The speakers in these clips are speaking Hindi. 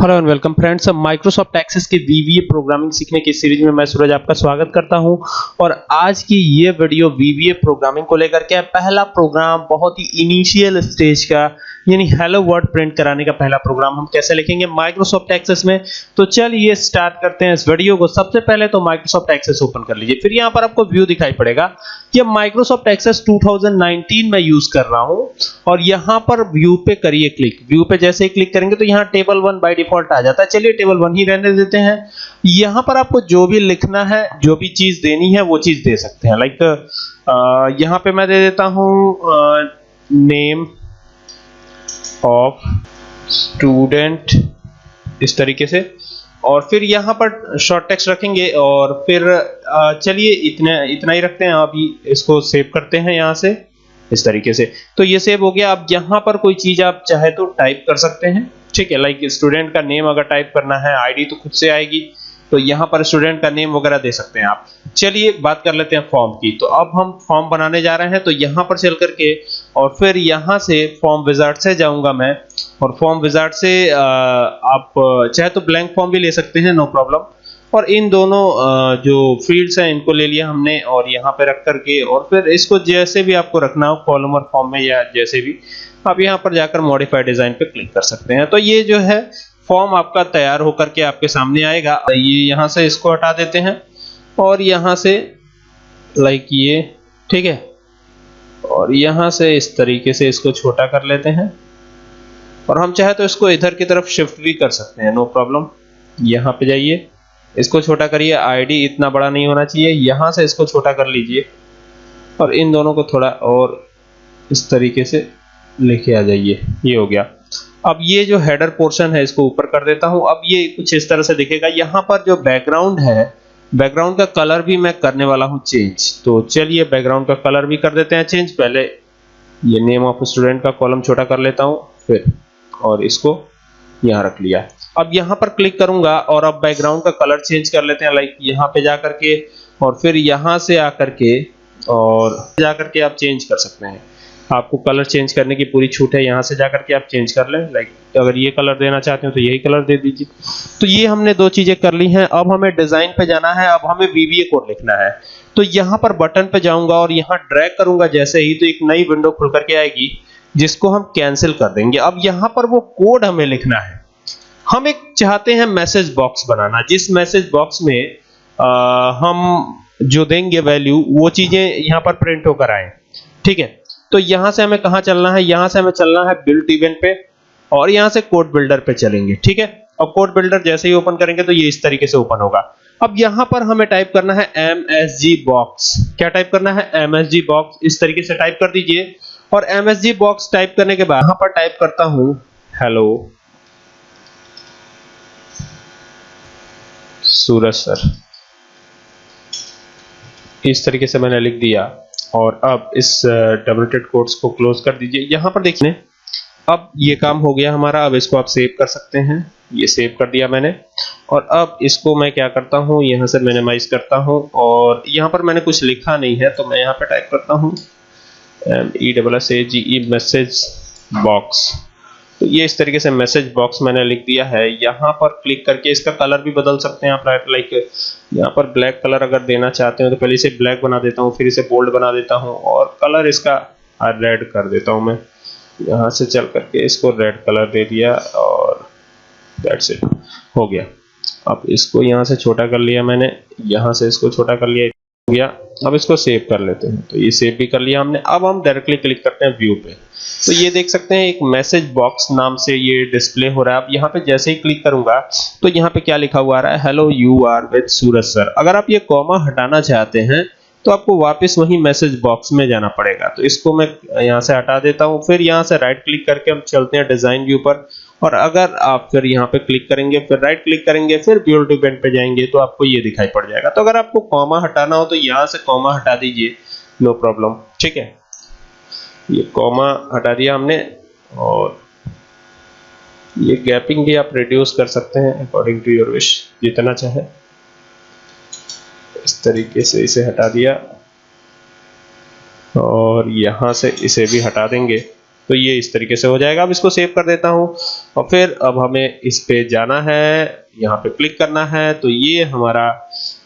Hello and welcome friends Microsoft Access के वीवीए प्रोग्रामिंग सीखने की सीरीज़ में मैं सूरज आपका स्वागत करता हूँ। और आज की ये वीडियो वीवीए प्रोग्रामिंग को लेकर के पहला प्रोग्राम बहुत ही इनिशियल स्टेज का यानी हेलो वर्ड प्रिंट कराने का पहला प्रोग्राम हम कैसे लिखेंगे? माइक्रोसॉफ्ट एक्सेस में। तो चलिए स्टार्ट करते हैं इस वीडियो को। सबसे पहले तो माइक्रोसॉफ्ट एक्सेस ओपन कर लीजिए। फिर यहाँ पर आपको व्यू दिखाई पड़ेगा ये माइक्रोसॉफ्ट एक्सेस 2019 में यूज़ कर रहा हूँ और यहाँ पर व्यू पे करिए क्लिक व्यू पे जैसे ही क्लिक करेंगे तो यहाँ टेबल वन बाय डिफ़ॉल्ट आ जाता है। चलिए टेबल वन ही रहने देते हैं। यहाँ पर आपको जो भी लिखना है, जो भी चीज़ देनी है, वो चीज़ दे सकते हैं। लाइक यहाँ पे मैं दे देता हूँ नेम ऑफ़ स्टूडेंट इस तरीके से। और फिर यहाँ पर शॉर्ट टेक्स्ट रखेंगे और फिर चलिए इतना इतना ही रखते हैं। अभी इसको सेव करते हैं यहाँ से, इस तरीके से। तो ये सेव हो गया। अब यहाँ पर कोई चीज़ आप चाहे तो टाइप कर सकते हैं। ठीक है लाइक स्टूडेंट का नेम अगर टाइप करना है आईडी तो खुद से आएगी। तो यहाँ पर स्टूडेंट का नेम वगैरह दे सकते हैं आप। चलिए, बात कर लेते हैं फॉर्म की। तो अब हम फॉर्म बनाने जा रहे हैं तो यहाँ पर चल करके और फिर यहाँ से फॉर्म विजार्ड से जाऊँगा मैं। और फॉर्म विजार्ड से आप चाहे तो ब्लैंक फॉर्म भी ले सकते हैं नो प्रॉब्लम और इन दोनों जो फील्ड्स हैं, इनको ले लिया हमने और यहाँ पे रख करके और फिर इसको जैसे भी आपको रखना हो कॉलम और फॉर्म में या जैसे भी, आप यहाँ पर जाकर मॉडिफाइड डिज़ाइन पे क्लिक कर सकते हैं। तो ये जो है फॉर्म आपका तैयार होकर के आपके सामने आएगा। ये यहाँ से इसको हटा देते हैं और यहाँ से लाइक ये, ठीक है? और यहाँ से इस तरीके से इसको छोटा कर लेते हैं। और हम चाहे तो इसको इधर की तरफ़ शिफ्ट भी कर सकते हैं नो प्रॉब्लम यहाँ पे जाइए, इसको छोटा करिए। आईडी इतना बड़ा नहीं होना चाहिए। यहाँ से इसको छोटा कर लीजिए और इन दोनों को थोड़ा और इस तरीके से लेके आ जाइए। ये हो गया। अब ये जो हेडर पोर्शन है, इसको ऊपर कर देता हूँ। अब ये कुछ इस तरह से दिखेगा। यहाँ पर जो बैकग्राउंड है बैकग्राउंड का कलर भी मैं करने वाला हूँ चेंज तो चलिए बैकग्राउंड का कलर भी कर देते हैं चेंज पहले ये नेम ऑफ़ स्टूडेंट का कॉलम छोटा कर लेता हूँ, फिर और इसको यहाँ रख लिया। अब यहाँ पर क्लिक करूँगा और अब बैकग्राउंड का कलर चेंज कर लेते हैं लाइक यहाँ पे जाकर के और फिर यहाँ से आकर के और जाकर के आप चेंज कर सकते हैं। आपको कलर चेंज करने की पूरी छूट है यहाँ से जाकर के आप चेंज कर लें। लाइक अगर ये कलर देना चाहते हो तो यही कलर दे दीजिए। तो ये हमने दो चीज़ें कर ली हैं। अब हमें डिज़ाइन पे जाना है अब हमें VBA कोड लिखना है। तो यहाँ पर बटन पे जाऊँगा और यहाँ ड्रैग करूँगा जैसे ही तो एक नई विंडो खुल करके आएगी जिसको हम कैंसिल कर देंगे। अब यहाँ पर वो कोड हमें लिखना है। हम एक चाहते हैं मैसेज बॉक्स बनाना। जिस मैसेज बॉक्स में आ, हम जो देंगे वैल्यू वो चीज़ें यहाँ पर प्रिंट होकर आए। ठीक है? तो यहाँ से हमें कहाँ चलना है? यहाँ से हमें चलना है बिल्ट इवेंट पे और यहाँ से कोड बिल्डर पे चलेंगे, ठीक है? और कोड बिल्डर जैसे ही ओपन करेंगे तो ये इस तरीके से ओपन होगा। अब यहाँ पर हमें टाइप करना है msg बॉक्स क्या टाइप करना है? Msg बॉक्स इस तरीके से टाइप कर दीजिए। और msg बॉक्स टाइप करने के बाद यहाँ पर टाइप करता हूँ हेलो सूरज सर इस तरीके से मैंने लिख दिया। और अब इस डबलेटेड कोट्स को क्लोज कर दीजिए। यहाँ पर देखिए, अब ये काम हो गया हमारा। अब इसको आप सेव कर सकते हैं। ये सेव कर दिया मैंने। और अब इसको मैं क्या करता हूँ? यहाँ से मिनिमाइज करता हूँ। और यहाँ पर मैंने कुछ लिखा नहीं है तो मैं यहाँ पर टाइप करता हूँ E double S A G E message box तो ये इस तरीके से मैसेज बॉक्स मैंने लिख दिया है। यहाँ पर क्लिक करके इसका कलर भी बदल सकते हैं आप राइट लाइक यहाँ पर ब्लैक कलर अगर देना चाहते हो तो पहले इसे ब्लैक बना देता हूँ, फिर इसे बोल्ड बना देता हूँ और कलर इसका रेड कर देता हूँ मैं। यहाँ से चल करके इसको रेड कलर दे दिया और दैट्स इट हो गया। अब इसको यहाँ से छोटा कर लिया मैंने, यहाँ से इसको छोटा कर लिया, हो गया। अब इसको सेव कर लेते हैं। तो ये सेव भी कर लिया हमने। अब हम डायरेक्टली क्लिक करते हैं व्यू पे। तो ये देख सकते हैं, एक मैसेज बॉक्स नाम से ये डिस्प्ले हो रहा है। अब यहाँ पे जैसे ही क्लिक करूँगा तो यहाँ पे क्या लिखा हुआ आ रहा है hello you are with Suraj sir अगर आप ये कॉमा हटाना चाहते हैं तो आपको वापस वही मैसेज बॉक्स में जाना पड़ेगा। तो इसको मैं यहाँ से हटा देता हूँ, फिर यहाँ से राइट क्लिक करके हम चलते हैं डिज़ाइन व्यू पर। और अगर आप फिर यहाँ पे क्लिक करेंगे, फिर राइट क्लिक करेंगे, फिर बिल्ड इवेंट पे जाएँगे तो आपको ये दिखाई पड़ जाएगा। तो अगर आपको कॉमा हटाना हो तो यहाँ से कॉमा हटा दीजिए नो प्रॉब्लम ठीक है? ये कॉमा हटा दिया हमने, और ये गैपिंग भी आप रिड्यूस कर सकते हैं अकॉर्डिंग टू योर विश जितना चाहे। तरीके से इसे हटा दिया। और यहाँ से इसे भी हटा देंगे। तो ये इस तरीके से हो जाएगा। अब इसको सेव कर देता हूँ। और फिर अब हमें इस पे जाना है। यहाँ पे क्लिक करना है। तो ये हमारा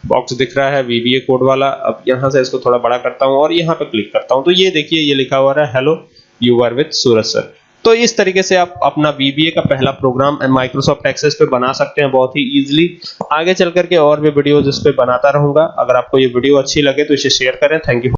बॉक्स दिख रहा है वीवीए कोड वाला। अब यहाँ से इसको थोड़ा बड़ा करता हूँ और यहाँ पे क्लिक करता हूँ। तो ये देखिए, ये लिखा हुआ है hello you are with Suraj sir तो इस तरीके से आप अपना VBA का पहला प्रोग्राम माइक्रोसॉफ्ट एक्सेस पे बना सकते हैं बहुत ही इजीली आगे चल करके और भी वीडियोस इस पे बनाता रहूँगा। अगर आपको ये वीडियो अच्छी लगे तो इसे शेयर करें। Thank you